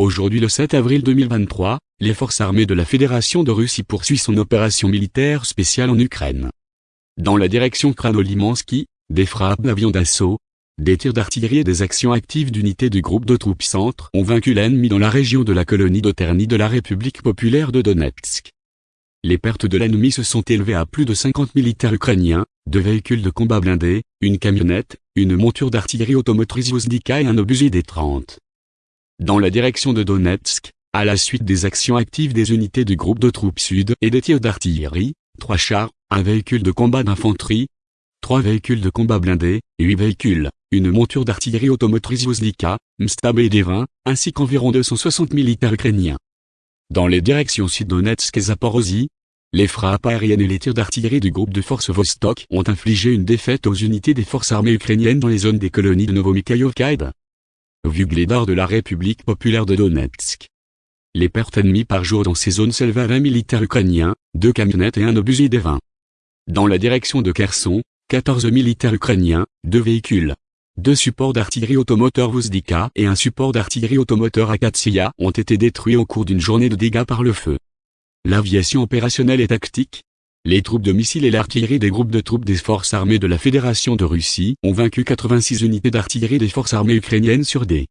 Aujourd'hui le 7 avril 2023, les forces armées de la Fédération de Russie poursuivent son opération militaire spéciale en Ukraine. Dans la direction Kranolimansky, des frappes d'avions d'assaut, des tirs d'artillerie et des actions actives d'unités du groupe de troupes centres ont vaincu l'ennemi dans la région de la colonie d'Oterny de la République populaire de Donetsk. Les pertes de l'ennemi se sont élevées à plus de 50 militaires ukrainiens, deux véhicules de combat blindés, une camionnette, une monture d'artillerie automotrice Vozdika et un obusier des 30. Dans la direction de Donetsk, à la suite des actions actives des unités du groupe de troupes sud et des tirs d'artillerie, trois chars, un véhicule de combat d'infanterie, trois véhicules de combat blindés, huit véhicules, une monture d'artillerie automotrice Vozdika, Mstab et Devin, ainsi qu'environ 260 militaires ukrainiens. Dans les directions sud-Donetsk et Zaporozhye, les frappes aériennes et les tirs d'artillerie du groupe de forces Vostok ont infligé une défaite aux unités des forces armées ukrainiennes dans les zones des colonies de Novomikhaïovka et de la République populaire de Donetsk. Les pertes ennemies par jour dans ces zones s'élèvent à 20 militaires ukrainiens, deux camionnettes et un obusier des 20. Dans la direction de Kherson, 14 militaires ukrainiens, deux véhicules, deux supports d'artillerie automoteur Vozdika et un support d'artillerie automoteur Akatsia ont été détruits au cours d'une journée de dégâts par le feu. L'aviation opérationnelle et tactique, les troupes de missiles et l'artillerie des groupes de troupes des forces armées de la Fédération de Russie ont vaincu 86 unités d'artillerie des forces armées ukrainiennes sur des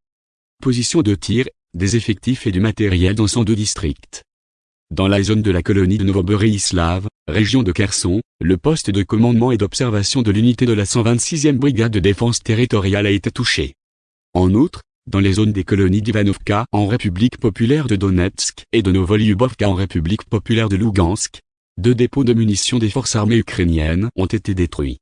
positions de tir, des effectifs et du matériel dans 102 districts. Dans la zone de la colonie de Novoborislav, région de Kherson, le poste de commandement et d'observation de l'unité de la 126e brigade de défense territoriale a été touché. En outre, dans les zones des colonies d'Ivanovka en République populaire de Donetsk et de Novolyubovka en République populaire de Lugansk, deux dépôts de munitions des forces armées ukrainiennes ont été détruits.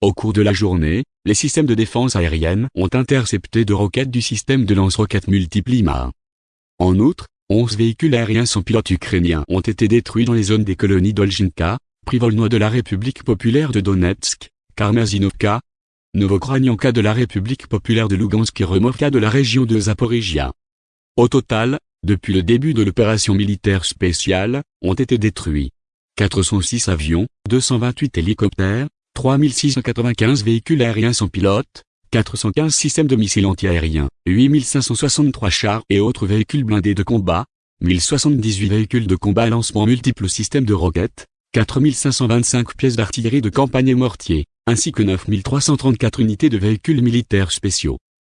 Au cours de la journée, les systèmes de défense aérienne ont intercepté deux roquettes du système de lance-roquettes multiple En outre, 11 véhicules aériens sans pilote ukrainiens ont été détruits dans les zones des colonies d'Olginka, Privolnois de la République populaire de Donetsk, Karmazinovka, Novokranianka de la République populaire de Lugansk et Removka de la région de Zaporizhia. Au total, depuis le début de l'opération militaire spéciale, ont été détruits 406 avions, 228 hélicoptères, 3695 véhicules aériens sans pilote, 415 systèmes de missiles antiaériens, 8563 chars et autres véhicules blindés de combat, 1078 véhicules de combat à lancement multiples systèmes de roquettes, 4525 pièces d'artillerie de campagne et mortiers, ainsi que 9334 unités de véhicules militaires spéciaux.